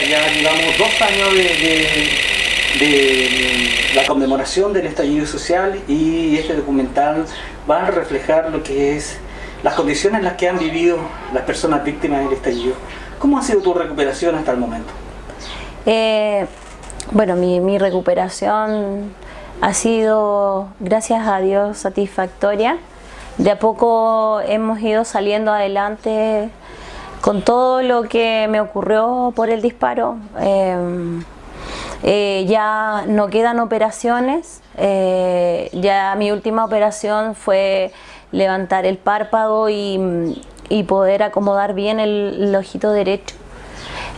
mira, ya llevamos dos años de, la conmemoración del estallido social y este documental va a reflejar lo que es las condiciones en las que han vivido las personas víctimas del estallido. ¿Cómo ha sido tu recuperación hasta el momento? Eh, bueno, mi recuperación ha sido, gracias a Dios, satisfactoria. De a poco hemos ido saliendo adelante con todo lo que me ocurrió por el disparo. Em, eh, ya no quedan operaciones, eh, ya mi última operación fue levantar el párpado y, poder acomodar bien el, ojito derecho.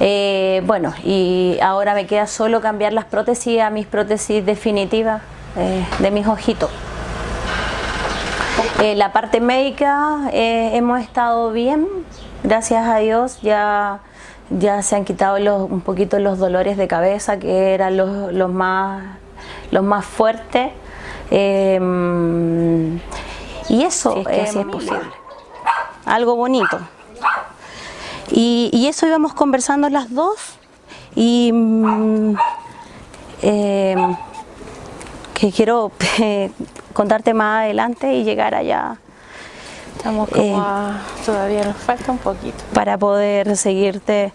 Eh, bueno, y ahora me queda solo cambiar las prótesis a mis prótesis definitivas de mis ojitos. La parte médica hemos estado bien, gracias a Dios ya, ya se han quitado un poquito los dolores de cabeza que eran los, más, los más fuertes. Em, y eso es, posible. Algo bonito. Y, eso íbamos conversando las dos y mm, em, que quiero contarte más adelante y llegar allá Estamos como eh, todavía nos falta un poquito. Para poder seguirte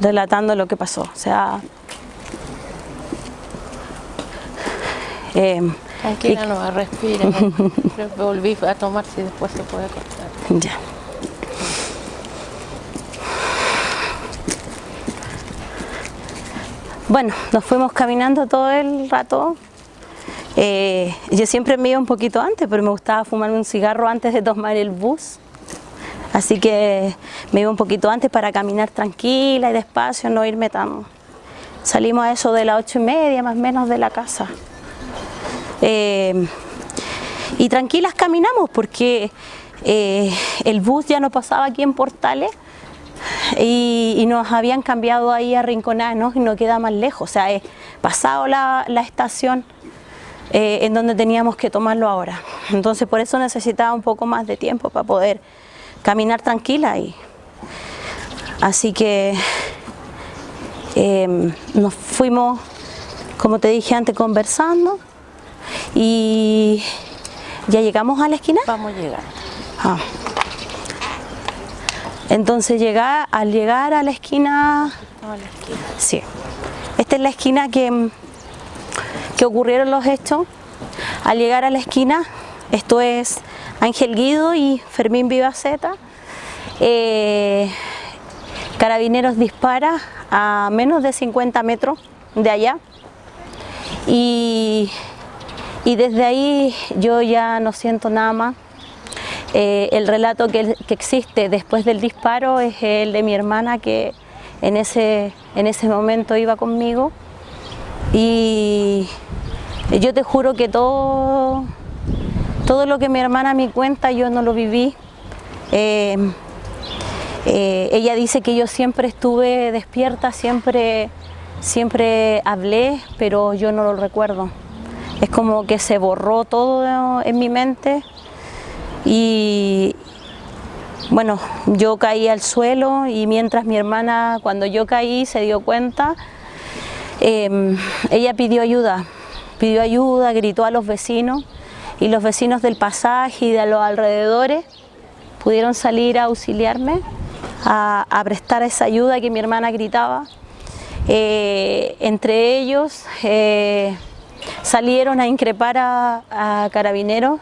relatando lo que pasó. O sea, eh, Tranquila, no, respira. Volví a tomar si después se puede cortar. Ya. Bueno, nos fuimos caminando todo el rato eh, yo siempre me iba un poquito antes, pero me gustaba fumar un cigarro antes de tomar el bus. Así que me iba un poquito antes para caminar tranquila y despacio, no irme tan... Salimos a eso de las ocho y media, más o menos, de la casa. Eh, y tranquilas caminamos porque eh, el bus ya no pasaba aquí en Portales y, nos habían cambiado ahí a Rinconanos y no queda más lejos. O sea, he pasado la, la estación eh, en donde teníamos que tomarlo ahora. Entonces por eso necesitaba un poco más de tiempo para poder caminar tranquila y así que em, nos fuimos, como te dije antes, conversando y ya llegamos a la esquina. Vamos a llegar. Ah. Entonces llegar, al llegar a la esquina, a la esquina. Sí. Esta es la esquina que que ocurrieron los hechos. Al llegar a la esquina, esto es Ángel Guido y Fermín Vivaceta, eh, Carabineros dispara a menos de 50 metros de allá. Y, desde ahí yo ya no siento nada más. Eh, el relato que, que, existe después del disparo es el de mi hermana que en ese, en ese momento iba conmigo y yo te juro que todo, todo lo que mi hermana me cuenta yo no lo viví. Eh, eh, ella dice que yo siempre estuve despierta, siempre, siempre hablé, pero yo no lo recuerdo. Es como que se borró todo en mi mente y bueno, yo caí al suelo y mientras mi hermana, cuando yo caí, se dio cuenta, Em, ella pidió ayuda, pidió ayuda, gritó a los vecinos y los vecinos del pasaje y de los alrededores pudieron salir a auxiliarme, a, prestar esa ayuda que mi hermana gritaba. Eh, entre ellos eh, salieron a increpar a, carabineros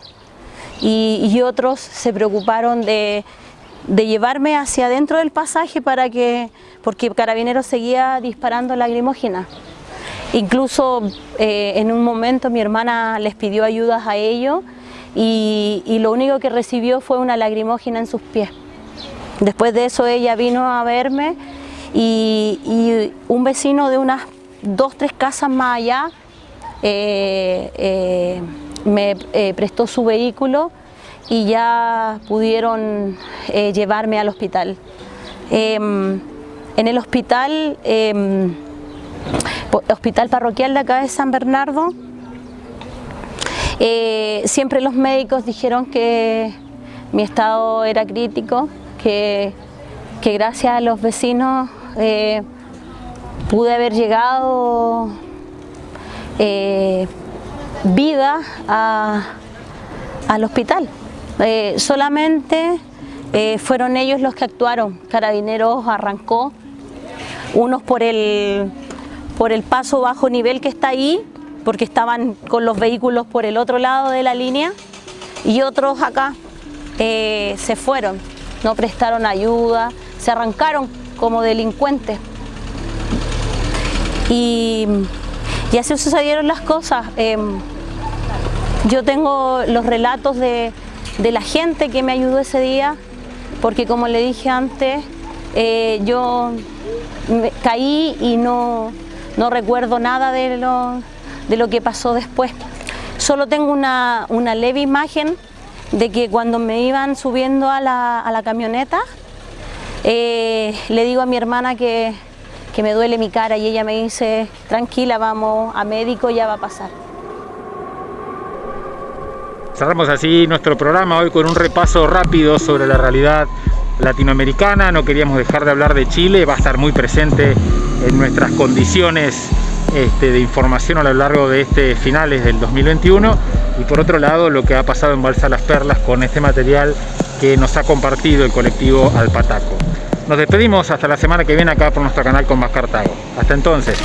y, otros se preocuparon de, llevarme hacia adentro del pasaje para que, porque Carabineros seguía disparando lacrimógena. Incluso eh, en un momento mi hermana les pidió ayudas a ellos y, lo único que recibió fue una lacrimógena en sus pies. Después de eso ella vino a verme y, un vecino de unas dos, tres casas más allá eh, eh, me prestó su vehículo y ya pudieron llevarme al hospital. Em, en el hospital em, hospital parroquial de acá de San Bernardo, eh, siempre los médicos dijeron que mi estado era crítico, que, gracias a los vecinos eh, pude haber llegado eh, vida al hospital. Solamente fueron ellos los que actuaron. Carabineros arrancó, unos por el, por el paso bajo nivel que está ahí, porque estaban con los vehículos por el otro lado de la línea, y otros acá se fueron, no prestaron ayuda, se arrancaron como delincuentes. Y, así sucedieron las cosas. Em, yo tengo los relatos de, la gente que me ayudó ese día, porque como le dije antes, eh, yo caí y no, recuerdo nada de lo, de lo, que pasó después. Solo tengo una, leve imagen de que cuando me iban subiendo a la, camioneta, eh, le digo a mi hermana que, que me duele mi cara y ella me dice, tranquila, vamos a médico, ya va a pasar. Cerramos así nuestro programa hoy con un repaso rápido sobre la realidad latinoamericana. No queríamos dejar de hablar de Chile, va a estar muy presente en nuestras condiciones este, de información a lo largo de este finales del 2021 y por otro lado lo que ha pasado en Balsa Las Perlas con este material que nos ha compartido el colectivo Alpataco. Nos despedimos hasta la semana que viene acá por nuestro canal con más Cartago. Hasta entonces.